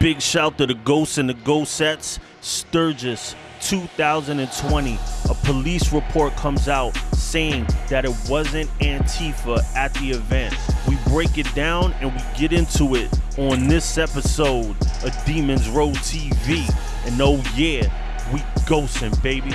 Big shout to the Ghosts and the Ghostettes. Sturgis 2020. A police report comes out saying that it wasn't Antifa at the event. We break it down and we get into it on this episode of Demons Row TV. And oh yeah, we ghosting, baby.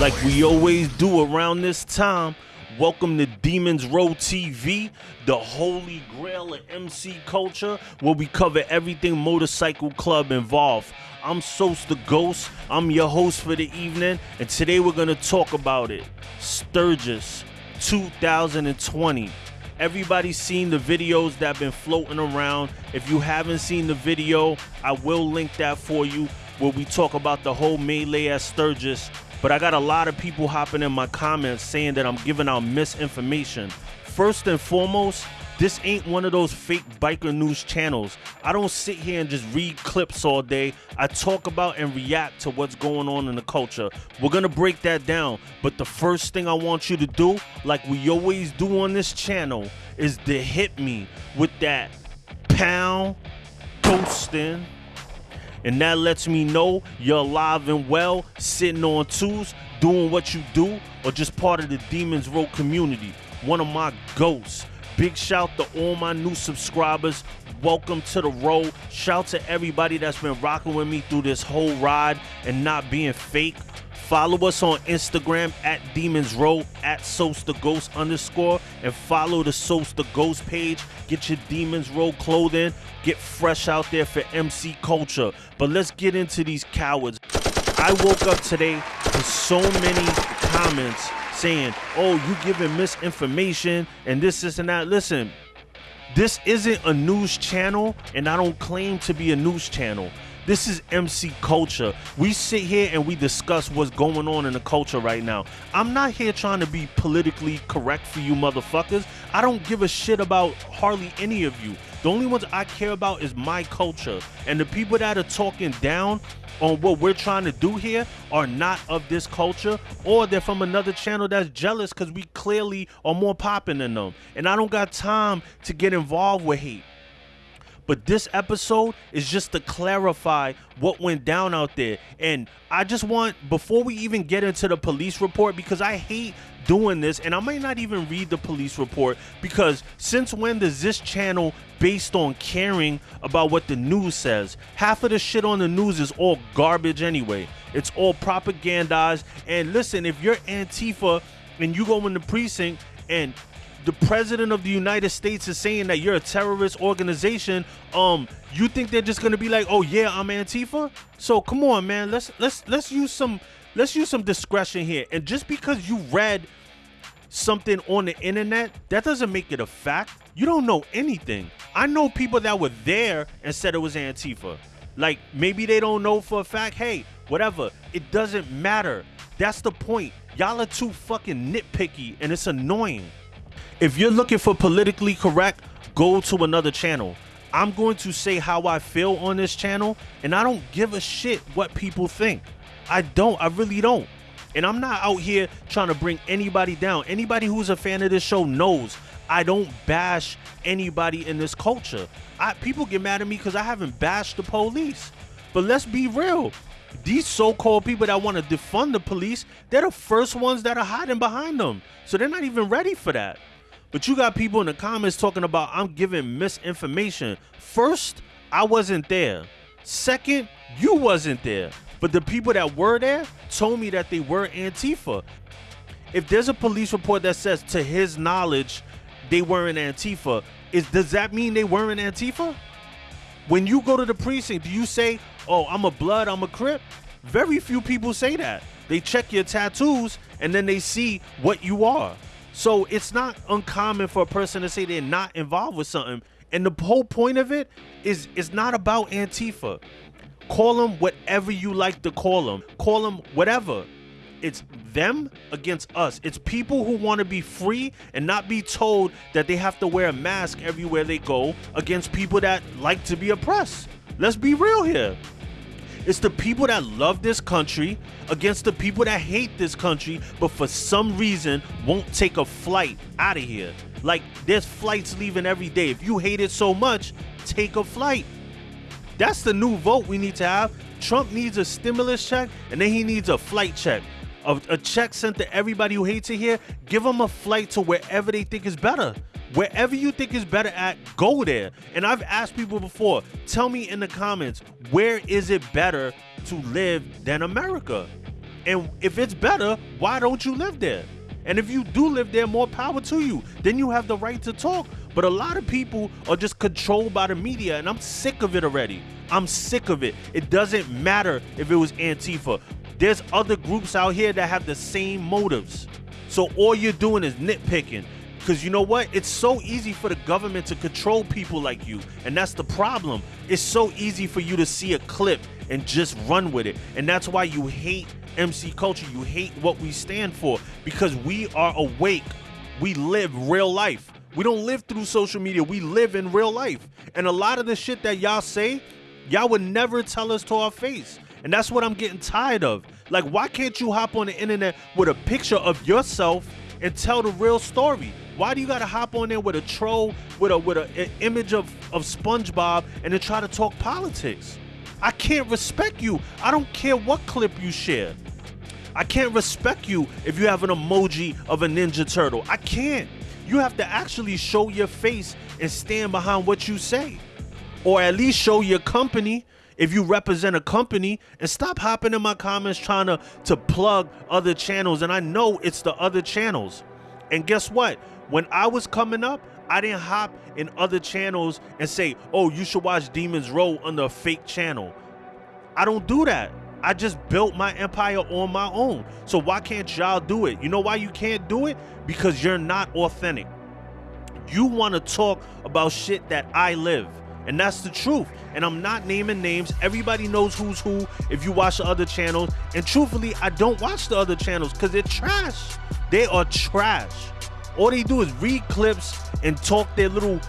Like we always do around this time. Welcome to Demons Row TV, the holy grail of MC culture, where we cover everything motorcycle club involved. I'm Sos the Ghost. I'm your host for the evening, and today we're gonna talk about it. Sturgis 2020. Everybody's seen the videos that have been floating around. If you haven't seen the video, I will link that for you where we talk about the whole melee at Sturgis but I got a lot of people hopping in my comments saying that I'm giving out misinformation. First and foremost, this ain't one of those fake biker news channels. I don't sit here and just read clips all day. I talk about and react to what's going on in the culture. We're gonna break that down. But the first thing I want you to do, like we always do on this channel, is to hit me with that pound ghosting and that lets me know you're alive and well, sitting on twos, doing what you do, or just part of the Demons Row community. One of my ghosts. Big shout to all my new subscribers. Welcome to the road. Shout to everybody that's been rocking with me through this whole ride and not being fake. Follow us on Instagram at Demons Row at Sos the Ghost underscore and follow the Sos the Ghost page. Get your Demons Row clothing. Get fresh out there for MC culture. But let's get into these cowards. I woke up today to so many comments saying, oh, you giving misinformation and this, this, and that. Listen, this isn't a news channel, and I don't claim to be a news channel. This is MC culture. We sit here and we discuss what's going on in the culture right now. I'm not here trying to be politically correct for you motherfuckers. I don't give a shit about hardly any of you. The only ones I care about is my culture. And the people that are talking down on what we're trying to do here are not of this culture or they're from another channel that's jealous because we clearly are more popping than them. And I don't got time to get involved with hate. But this episode is just to clarify what went down out there. And I just want, before we even get into the police report, because I hate doing this, and I might not even read the police report, because since when does this channel based on caring about what the news says? Half of the shit on the news is all garbage anyway. It's all propagandized. And listen, if you're Antifa and you go in the precinct and the president of the United States is saying that you're a terrorist organization, um, you think they're just gonna be like, oh yeah, I'm Antifa? So come on, man, let's let's let's use some let's use some discretion here. And just because you read something on the internet, that doesn't make it a fact. You don't know anything. I know people that were there and said it was Antifa. Like maybe they don't know for a fact. Hey, whatever. It doesn't matter. That's the point. Y'all are too fucking nitpicky and it's annoying. If you're looking for politically correct, go to another channel. I'm going to say how I feel on this channel, and I don't give a shit what people think. I don't. I really don't. And I'm not out here trying to bring anybody down. Anybody who's a fan of this show knows I don't bash anybody in this culture. I, people get mad at me because I haven't bashed the police. But let's be real. These so-called people that want to defund the police, they're the first ones that are hiding behind them. So they're not even ready for that. But you got people in the comments talking about I'm giving misinformation. First, I wasn't there. Second, you wasn't there. But the people that were there told me that they were Antifa. If there's a police report that says to his knowledge they weren't Antifa, is does that mean they weren't Antifa? When you go to the precinct, do you say, "Oh, I'm a blood, I'm a crip"? Very few people say that. They check your tattoos and then they see what you are. So it's not uncommon for a person to say they're not involved with something. And the whole point of it is it's not about Antifa. Call them whatever you like to call them. Call them whatever. It's them against us. It's people who want to be free and not be told that they have to wear a mask everywhere they go against people that like to be oppressed. Let's be real here. It's the people that love this country against the people that hate this country, but for some reason won't take a flight out of here. Like there's flights leaving every day. If you hate it so much, take a flight. That's the new vote we need to have. Trump needs a stimulus check and then he needs a flight check. A, a check sent to everybody who hates it here. Give them a flight to wherever they think is better. Wherever you think is better at, go there. And I've asked people before, tell me in the comments, where is it better to live than America? And if it's better, why don't you live there? And if you do live there, more power to you. Then you have the right to talk. But a lot of people are just controlled by the media, and I'm sick of it already. I'm sick of it. It doesn't matter if it was Antifa. There's other groups out here that have the same motives. So all you're doing is nitpicking. Because you know what? It's so easy for the government to control people like you. And that's the problem. It's so easy for you to see a clip and just run with it. And that's why you hate MC culture. You hate what we stand for because we are awake. We live real life. We don't live through social media. We live in real life. And a lot of the shit that y'all say, y'all would never tell us to our face. And that's what I'm getting tired of. Like, why can't you hop on the internet with a picture of yourself and tell the real story? Why do you gotta hop on there with a troll, with a with a, an image of, of SpongeBob and then try to talk politics? I can't respect you. I don't care what clip you share. I can't respect you if you have an emoji of a Ninja Turtle. I can't. You have to actually show your face and stand behind what you say. Or at least show your company if you represent a company and stop hopping in my comments trying to, to plug other channels. And I know it's the other channels. And guess what? When I was coming up, I didn't hop in other channels and say, oh, you should watch Demons Row on the fake channel. I don't do that. I just built my empire on my own. So why can't y'all do it? You know why you can't do it? Because you're not authentic. You want to talk about shit that I live. And that's the truth. And I'm not naming names. Everybody knows who's who if you watch the other channels. And truthfully, I don't watch the other channels because they're trash. They are trash. All they do is read clips and talk their little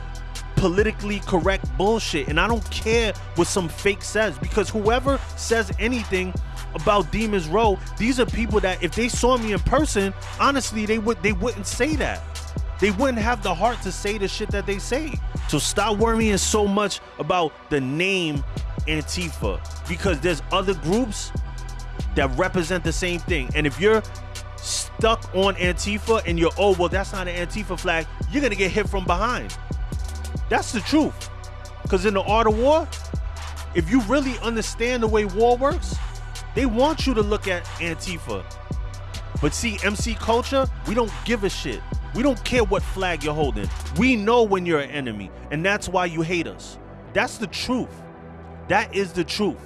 politically correct bullshit. And I don't care what some fake says because whoever says anything about Demons Row, these are people that if they saw me in person, honestly, they would they wouldn't say that. They wouldn't have the heart to say the shit that they say. So stop worrying so much about the name Antifa because there's other groups that represent the same thing. And if you're stuck on Antifa and you're, oh, well, that's not an Antifa flag, you're going to get hit from behind. That's the truth. Because in the art of war, if you really understand the way war works, they want you to look at Antifa. But see, MC culture, we don't give a shit. We don't care what flag you're holding. We know when you're an enemy, and that's why you hate us. That's the truth. That is the truth.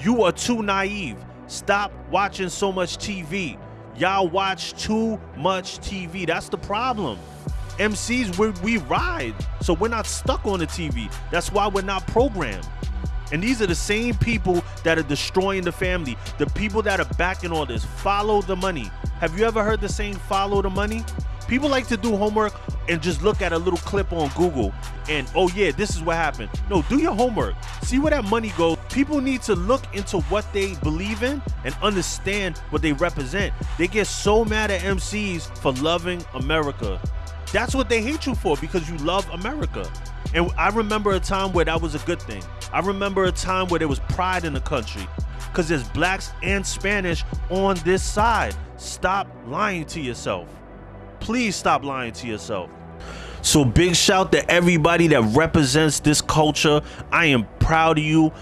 You are too naive. Stop watching so much TV. Y'all watch too much TV. That's the problem. MCs, we, we ride, so we're not stuck on the TV. That's why we're not programmed. And these are the same people that are destroying the family. The people that are backing all this. Follow the money. Have you ever heard the saying, follow the money? People like to do homework and just look at a little clip on Google and, oh yeah, this is what happened. No, do your homework. See where that money goes. People need to look into what they believe in and understand what they represent. They get so mad at MCs for loving America. That's what they hate you for because you love America. And I remember a time where that was a good thing. I remember a time where there was pride in the country because there's blacks and Spanish on this side. Stop lying to yourself. Please stop lying to yourself. So big shout to everybody that represents this culture. I am proud of you.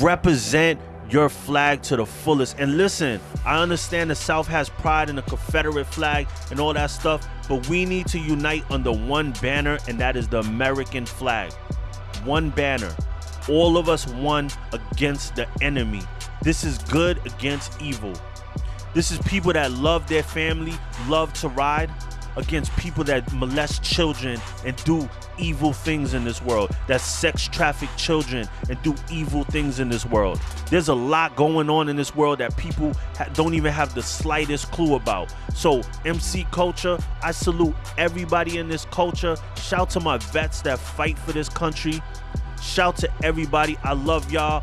Represent your flag to the fullest. And listen, I understand the South has pride in the Confederate flag and all that stuff, but we need to unite under one banner, and that is the American flag. One banner. all of us one against the enemy. This is good against evil. This is people that love their family, love to ride against people that molest children and do evil things in this world, that sex traffic children and do evil things in this world. There's a lot going on in this world that people don't even have the slightest clue about. So, MC culture, I salute everybody in this culture. Shout to my vets that fight for this country. Shout to everybody. I love y'all.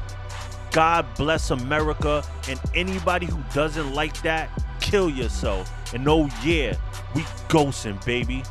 God bless America. And anybody who doesn't like that, kill yourself. And oh, yeah, we ghosting, baby.